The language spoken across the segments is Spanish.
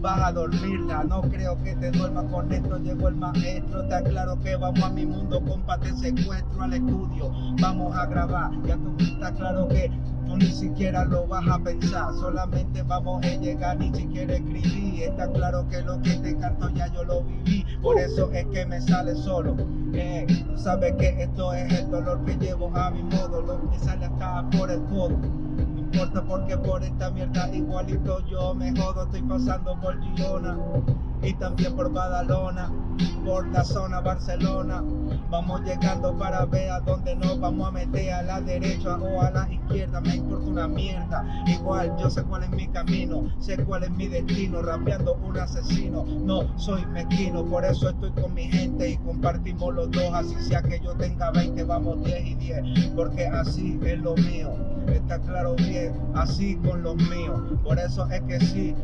vas a dormirla. No creo que te duermas con esto. Llegó el maestro. Te aclaro que vamos a mi mundo, compa. Te secuestro al estudio. Vamos a grabar. Ya tú está claro que tú ni siquiera lo vas a pensar. Solamente vamos a llegar, ni siquiera escribir. Está claro que lo que te canto ya yo lo viví. Por eso es que me sale solo. Eh, tú sabes que esto es el dolor que llevo a mi modo. Lo que sale acá por el codo importa porque por esta mierda igualito yo me jodo, estoy pasando por Girona y también por Badalona, por la zona Barcelona. Vamos llegando para ver a dónde nos vamos a meter, a la derecha o a la izquierda, me importa una mierda. Igual yo sé cuál es mi camino, sé cuál es mi destino, rapeando un asesino. No soy mezquino, por eso estoy con mi gente y compartimos los dos, así sea que yo tenga 20, vamos 10 y 10, porque así es lo mío. Está claro bien, así con los míos. Por eso es que si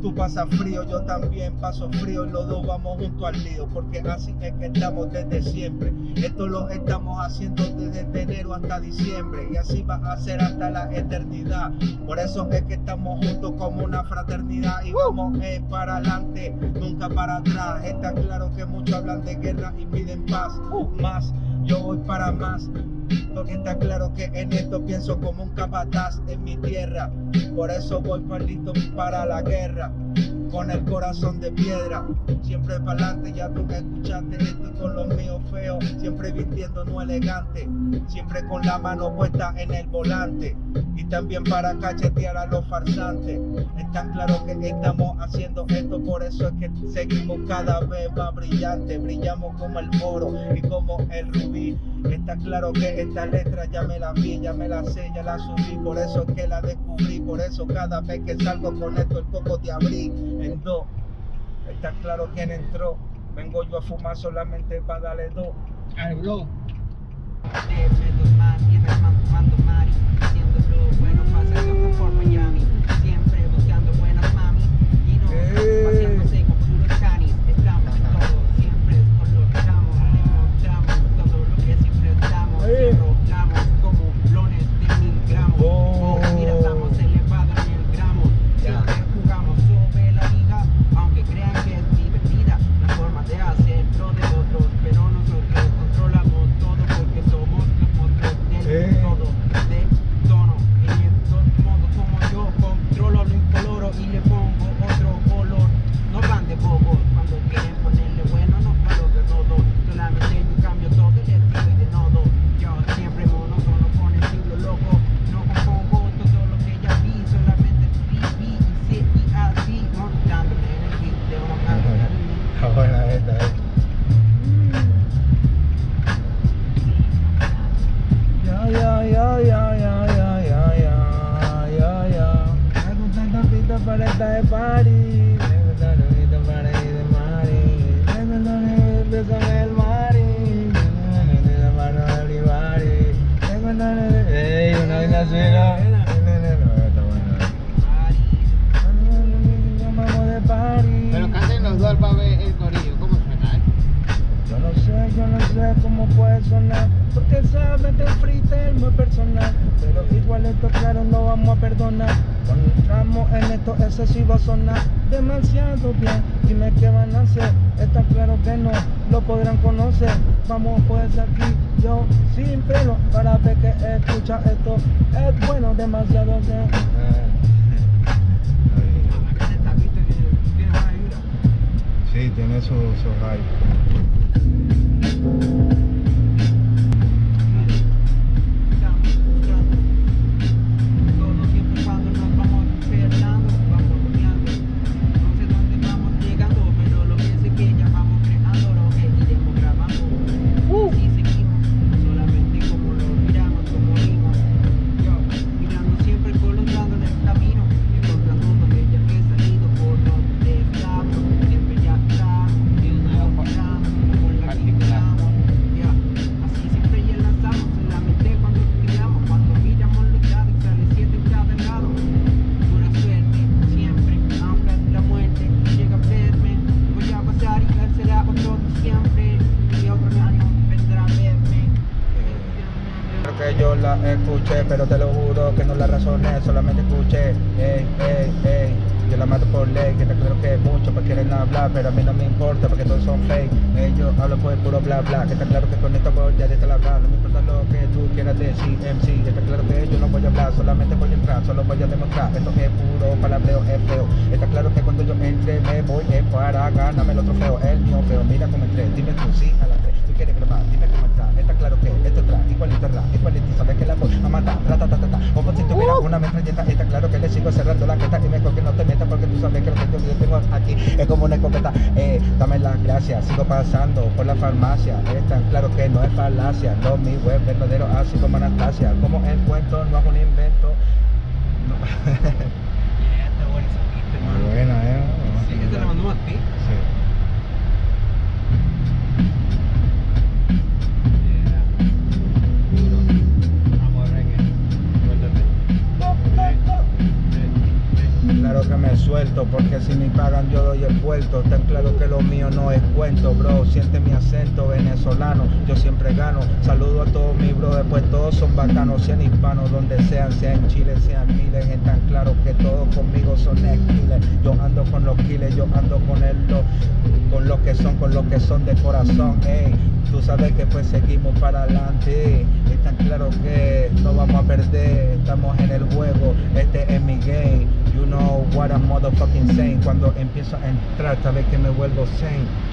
tú pasas frío, yo también paso frío y los dos vamos junto al lío, porque así es que estamos desde siempre. Esto lo estamos haciendo desde enero hasta diciembre y así va a ser hasta la eternidad. Por eso es que estamos juntos como una fraternidad y vamos eh, para adelante, nunca para atrás. Está claro que muchos hablan de guerra y piden paz, más yo voy para más. Porque está claro que en esto pienso como un capataz en mi tierra. Por eso voy listo para la guerra. Con el corazón de piedra, siempre para adelante, ya tú me escuchaste, estoy con los míos feos, siempre vistiendo no elegante, siempre con la mano puesta en el volante y también para cachetear a los farsantes. Está claro que estamos haciendo esto, por eso es que seguimos cada vez más brillantes, brillamos como el oro y como. Está claro que esta letra ya me la vi, ya me la sé, ya la subí, por eso es que la descubrí, por eso cada vez que salgo con esto el coco de abril en dos. Está claro quién entró, vengo yo a fumar solamente para darle dos. Al blog. fumando mari, haciendo lo bueno, pasa que por Miami, siempre buscando de party. Me gusta esta pista para ir de mari. Me gusta el beso del mari. Me gusta la mano del Ibari. Me gusta el- Ey, una vaina así, ¿no? Está buena. Vamos de party. Pero canten los dos para ver el corillo. ¿Cómo suena? eh? Yo no sé, yo no sé cómo puede sonar Porque sabes que el freestyle es personal. Pero igual esto claro no vamos a perdonar. Cuando entramos en esto a sonar Demasiado bien, dime qué van a hacer Está claro que no lo podrán conocer. Vamos pues aquí, yo sin freno Para ver que escucha esto. Es bueno, demasiado bien. Sí, tiene su, su hype pero te lo juro que no la razoné, solamente escuché, ey, ey, ey, yo la mato por ley, que está claro que muchos pues quieren hablar, pero a mí no me importa porque todos son fake. Ellos hablan por el puro bla bla, que está claro que con esta voy ya de la hablar, no me importa lo que tú quieras decir, MC, está claro que yo no voy a hablar, solamente voy a entrar, solo voy a demostrar, esto es puro palabreo, es feo. Está claro que cuando yo entre me voy es para ganarme el otro feo, el mío feo, mira cómo entré, dime tú sigo cerrando la jeta y mejor que no te metas porque tú sabes que lo que yo tengo aquí es como una escopeta, eh, dame las gracias, sigo pasando por la farmacia, es tan claro que no es falacia, lo mi web verdadero así como Anastasia, como el cuento no es un invento. No. Que me suelto, porque si me pagan yo doy el vuelto. Tan claro que lo mío no es cuento, bro. Siente mi acento venezolano, yo siempre gano. Saludo a todos mis bro, después todos son bacanos, sean hispanos, donde sean, sea en Chile, sean miles. Es tan claro que todos conmigo son esquiles. Yo ando con los kiles, yo ando con el lo- con los que son, con los que son de corazón. Ey, tú sabes que pues seguimos para adelante. Es tan claro que no vamos a perder, estamos en el juego. Este es mi game. You know what I'm motherfucking saying. Cuando empiezo a entrar, sabes que me vuelvo sane.